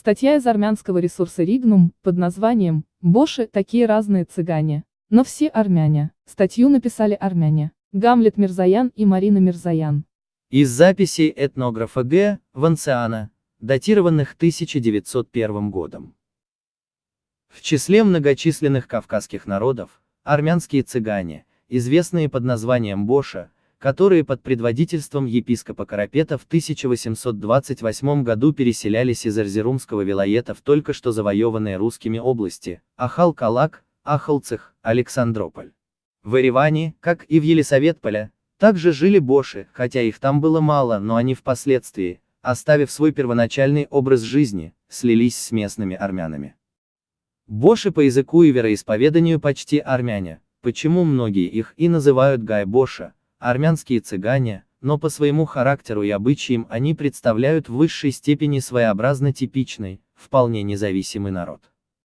Статья из армянского ресурса Ригнум, под названием «Боши – такие разные цыгане». Но все армяне. Статью написали армяне. Гамлет Мирзаян и Марина Мирзаян. Из записей этнографа Г. Ванциана, датированных 1901 годом. В числе многочисленных кавказских народов, армянские цыгане, известные под названием Боша, которые под предводительством епископа Карапета в 1828 году переселялись из Эрзерумского вилоета в только что завоеванные русскими области, Ахал-Калак, Ахалцах, Александрополь. В Ереване, как и в Елисаветполе, также жили боши, хотя их там было мало, но они впоследствии, оставив свой первоначальный образ жизни, слились с местными армянами. Боши по языку и вероисповеданию почти армяне, почему многие их и называют гай-боша, армянские цыгане, но по своему характеру и обычаям они представляют в высшей степени своеобразно типичный, вполне независимый народ.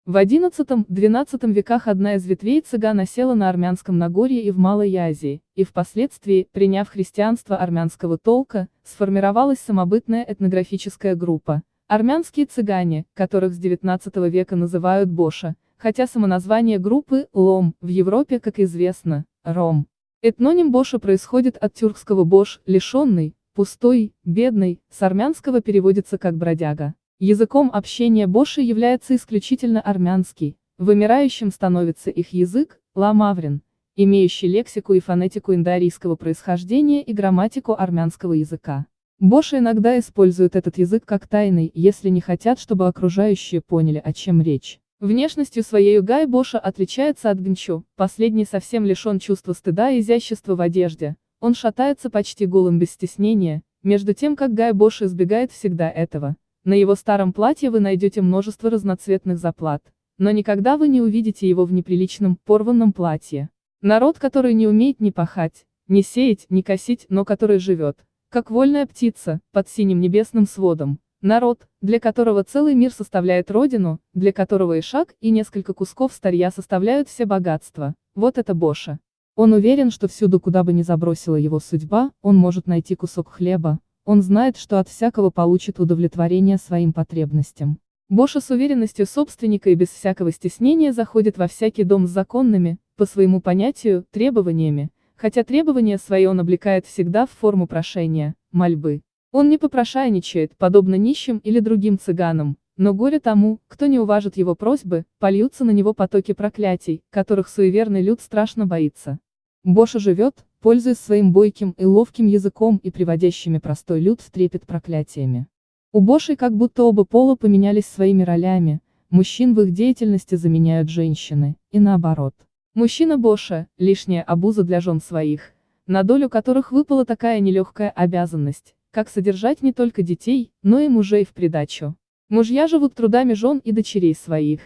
В XI-XII веках одна из ветвей цыган осела на армянском Нагорье и в Малой Азии, и впоследствии, приняв христианство армянского толка, сформировалась самобытная этнографическая группа. Армянские цыгане, которых с XIX века называют Боша, хотя самоназвание группы «Лом» в Европе, как известно, «Ром». Этноним Боша происходит от тюркского «бош», лишенный, пустой, бедный, с армянского переводится как «бродяга». Языком общения Боши является исключительно армянский, вымирающим становится их язык, ламаврин, имеющий лексику и фонетику индоарийского происхождения и грамматику армянского языка. Боши иногда используют этот язык как тайный, если не хотят, чтобы окружающие поняли, о чем речь. Внешностью своей Гай Боша отличается от Гнчу, последний совсем лишен чувства стыда и изящества в одежде, он шатается почти голым без стеснения, между тем как Гай Бош избегает всегда этого. На его старом платье вы найдете множество разноцветных заплат, но никогда вы не увидите его в неприличном, порванном платье. Народ, который не умеет ни пахать, ни сеять, ни косить, но который живет, как вольная птица, под синим небесным сводом, Народ, для которого целый мир составляет родину, для которого и шаг, и несколько кусков старья составляют все богатства. Вот это Боша. Он уверен, что всюду, куда бы ни забросила его судьба, он может найти кусок хлеба, он знает, что от всякого получит удовлетворение своим потребностям. Боша с уверенностью собственника и без всякого стеснения заходит во всякий дом с законными, по своему понятию, требованиями, хотя требования свои он облекает всегда в форму прошения, мольбы. Он не попрошайничает, подобно нищим или другим цыганам, но горе тому, кто не уважит его просьбы, польются на него потоки проклятий, которых суеверный люд страшно боится. Боша живет, пользуясь своим бойким и ловким языком и приводящими простой люд в трепет проклятиями. У Бошей как будто оба пола поменялись своими ролями, мужчин в их деятельности заменяют женщины, и наоборот. Мужчина Боша – лишняя обуза для жен своих, на долю которых выпала такая нелегкая обязанность, как содержать не только детей, но и мужей в придачу. Мужья живут трудами жен и дочерей своих.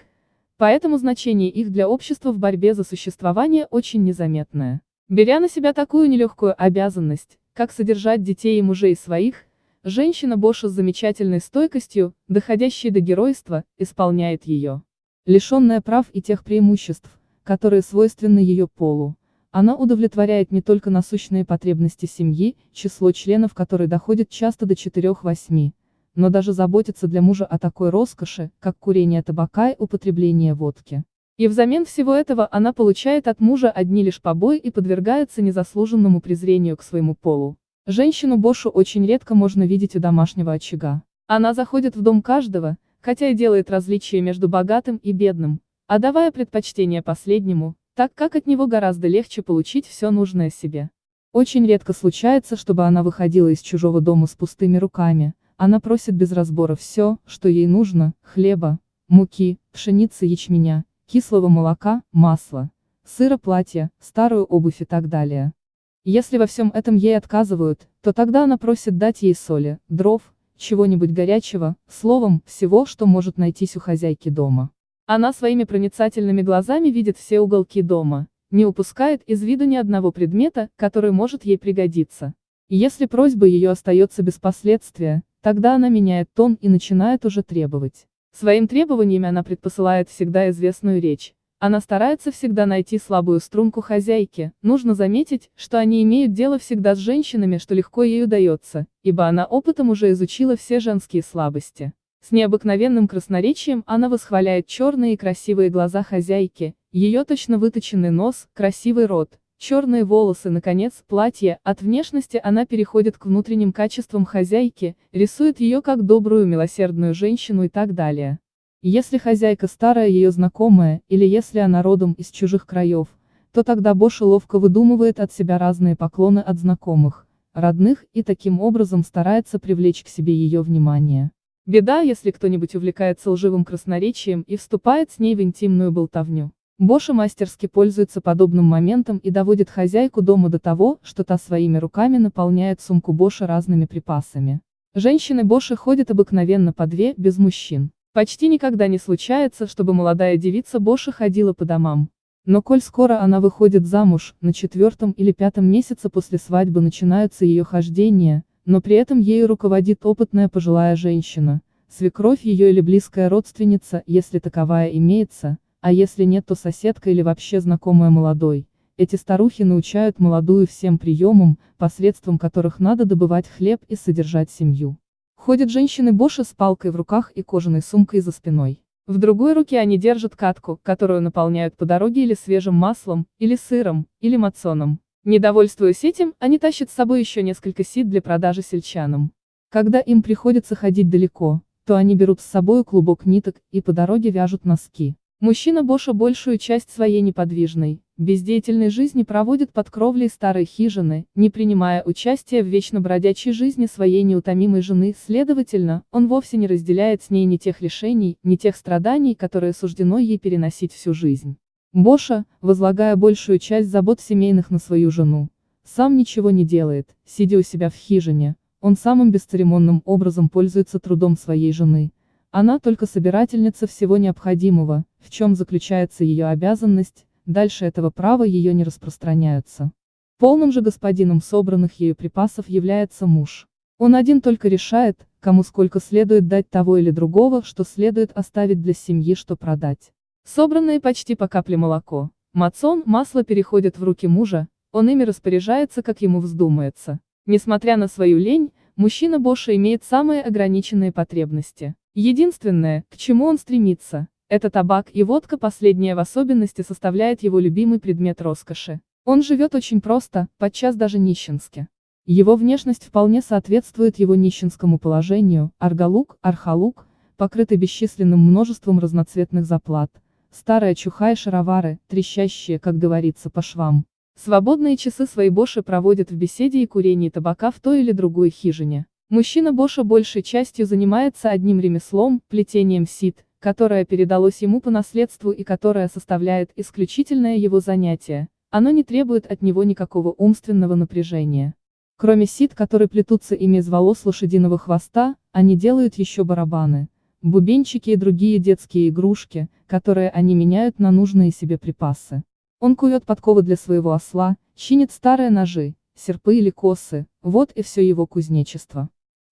Поэтому значение их для общества в борьбе за существование очень незаметное. Беря на себя такую нелегкую обязанность, как содержать детей и мужей своих, женщина Боша с замечательной стойкостью, доходящей до геройства, исполняет ее. Лишенная прав и тех преимуществ, которые свойственны ее полу, она удовлетворяет не только насущные потребности семьи, число членов которой доходит часто до 4-8, но даже заботится для мужа о такой роскоши, как курение табака и употребление водки. И взамен всего этого она получает от мужа одни лишь побои и подвергается незаслуженному презрению к своему полу. Женщину Бошу очень редко можно видеть у домашнего очага. Она заходит в дом каждого, хотя и делает различия между богатым и бедным, а давая предпочтение последнему, так как от него гораздо легче получить все нужное себе. Очень редко случается, чтобы она выходила из чужого дома с пустыми руками, она просит без разбора все, что ей нужно, хлеба, муки, пшеницы ячменя, кислого молока, масла, сыра платья, старую обувь и так далее. Если во всем этом ей отказывают, то тогда она просит дать ей соли, дров, чего-нибудь горячего, словом, всего, что может найтись у хозяйки дома. Она своими проницательными глазами видит все уголки дома, не упускает из виду ни одного предмета, который может ей пригодиться. Если просьба ее остается без последствия, тогда она меняет тон и начинает уже требовать. Своим требованиями она предпосылает всегда известную речь. Она старается всегда найти слабую струнку хозяйки, нужно заметить, что они имеют дело всегда с женщинами, что легко ей удается, ибо она опытом уже изучила все женские слабости. С необыкновенным красноречием она восхваляет черные и красивые глаза хозяйки, ее точно выточенный нос, красивый рот, черные волосы, наконец, платье, от внешности она переходит к внутренним качествам хозяйки, рисует ее как добрую милосердную женщину и так далее. Если хозяйка старая ее знакомая, или если она родом из чужих краев, то тогда Боша ловко выдумывает от себя разные поклоны от знакомых, родных и таким образом старается привлечь к себе ее внимание. Беда, если кто-нибудь увлекается лживым красноречием и вступает с ней в интимную болтовню. Боша мастерски пользуется подобным моментом и доводит хозяйку дома до того, что та своими руками наполняет сумку Боша разными припасами. Женщины Боши ходят обыкновенно по две, без мужчин. Почти никогда не случается, чтобы молодая девица Боша ходила по домам. Но коль скоро она выходит замуж, на четвертом или пятом месяце после свадьбы начинаются ее хождения, но при этом ею руководит опытная пожилая женщина, свекровь ее или близкая родственница, если таковая имеется, а если нет, то соседка или вообще знакомая молодой. Эти старухи научают молодую всем приемам, посредством которых надо добывать хлеб и содержать семью. Ходят женщины Боши с палкой в руках и кожаной сумкой за спиной. В другой руке они держат катку, которую наполняют по дороге или свежим маслом, или сыром, или мацоном. Недовольствуясь этим, они тащат с собой еще несколько сит для продажи сельчанам. Когда им приходится ходить далеко, то они берут с собой клубок ниток и по дороге вяжут носки. Мужчина Боша большую часть своей неподвижной, бездеятельной жизни проводит под кровлей старой хижины, не принимая участия в вечно бродячей жизни своей неутомимой жены, следовательно, он вовсе не разделяет с ней ни тех лишений, ни тех страданий, которые суждено ей переносить всю жизнь. Боша, возлагая большую часть забот семейных на свою жену, сам ничего не делает, сидя у себя в хижине, он самым бесцеремонным образом пользуется трудом своей жены, она только собирательница всего необходимого, в чем заключается ее обязанность, дальше этого права ее не распространяются. Полным же господином собранных ею припасов является муж. Он один только решает, кому сколько следует дать того или другого, что следует оставить для семьи, что продать. Собранные почти по капле молоко, мацон, масло переходят в руки мужа, он ими распоряжается, как ему вздумается. Несмотря на свою лень, мужчина Боша имеет самые ограниченные потребности. Единственное, к чему он стремится, это табак и водка последняя в особенности составляет его любимый предмет роскоши. Он живет очень просто, подчас даже нищенски. Его внешность вполне соответствует его нищенскому положению, аргалук, архалук, покрытый бесчисленным множеством разноцветных заплат, старая чуха и шаровары, трещащие, как говорится, по швам. Свободные часы свои Боши проводят в беседе и курении табака в той или другой хижине. Мужчина Боша большей частью занимается одним ремеслом, плетением сит, которое передалось ему по наследству и которое составляет исключительное его занятие. Оно не требует от него никакого умственного напряжения. Кроме сит, которые плетутся ими из волос лошадиного хвоста, они делают еще барабаны, бубенчики и другие детские игрушки, которые они меняют на нужные себе припасы. Он кует подковы для своего осла, чинит старые ножи, серпы или косы, вот и все его кузнечество.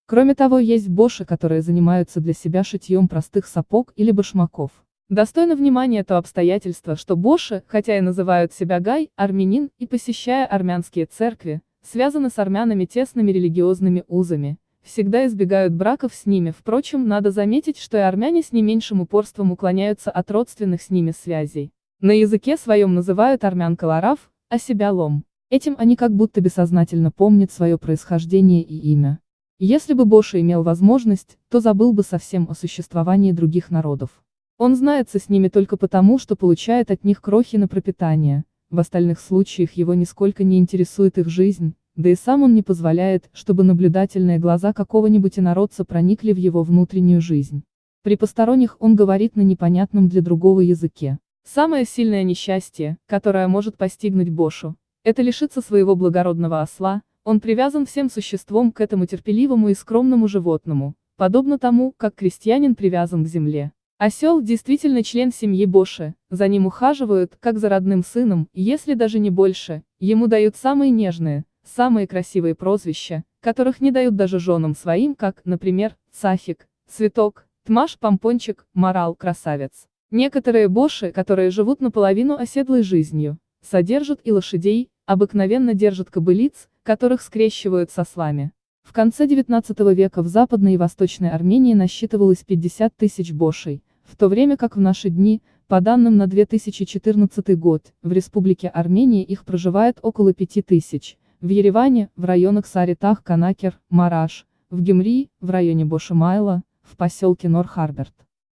Кроме того, есть боши, которые занимаются для себя шитьем простых сапог или башмаков. Достойно внимания то обстоятельство, что боши, хотя и называют себя гай, армянин, и посещая армянские церкви, связаны с армянами тесными религиозными узами, всегда избегают браков с ними, впрочем, надо заметить, что и армяне с не меньшим упорством уклоняются от родственных с ними связей. На языке своем называют армян колораф, а себя лом. Этим они как будто бессознательно помнят свое происхождение и имя. Если бы Боша имел возможность, то забыл бы совсем о существовании других народов. Он знается с ними только потому, что получает от них крохи на пропитание, в остальных случаях его нисколько не интересует их жизнь, да и сам он не позволяет, чтобы наблюдательные глаза какого-нибудь инородца проникли в его внутреннюю жизнь. При посторонних он говорит на непонятном для другого языке. Самое сильное несчастье, которое может постигнуть Бошу, это лишиться своего благородного осла, он привязан всем существом к этому терпеливому и скромному животному, подобно тому, как крестьянин привязан к земле. Осел действительно член семьи Боши, за ним ухаживают, как за родным сыном, если даже не больше, ему дают самые нежные, самые красивые прозвища, которых не дают даже женам своим, как, например, Цафик, Цветок, Тмаш, Помпончик, Морал, Красавец. Некоторые Боши, которые живут наполовину оседлой жизнью, содержат и лошадей, обыкновенно держат кобылиц, которых скрещивают со слами. В конце XIX века в Западной и Восточной Армении насчитывалось 50 тысяч бошей, в то время как в наши дни, по данным на 2014 год, в Республике Армения их проживает около 5 тысяч, в Ереване, в районах Саритах, Канакер, Мараш, в Гюмри, в районе Бошимайла, в поселке Нор-Харберт.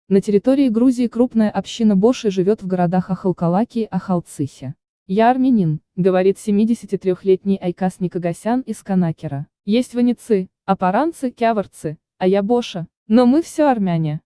На территории Грузии крупная община Боши живет в городах Ахалкалаки и Ахалцихе. «Я армянин», — говорит 73-летний Айкас Никогасян из Канакера. «Есть ваницы, апаранцы, кяварцы, а я Боша, но мы все армяне».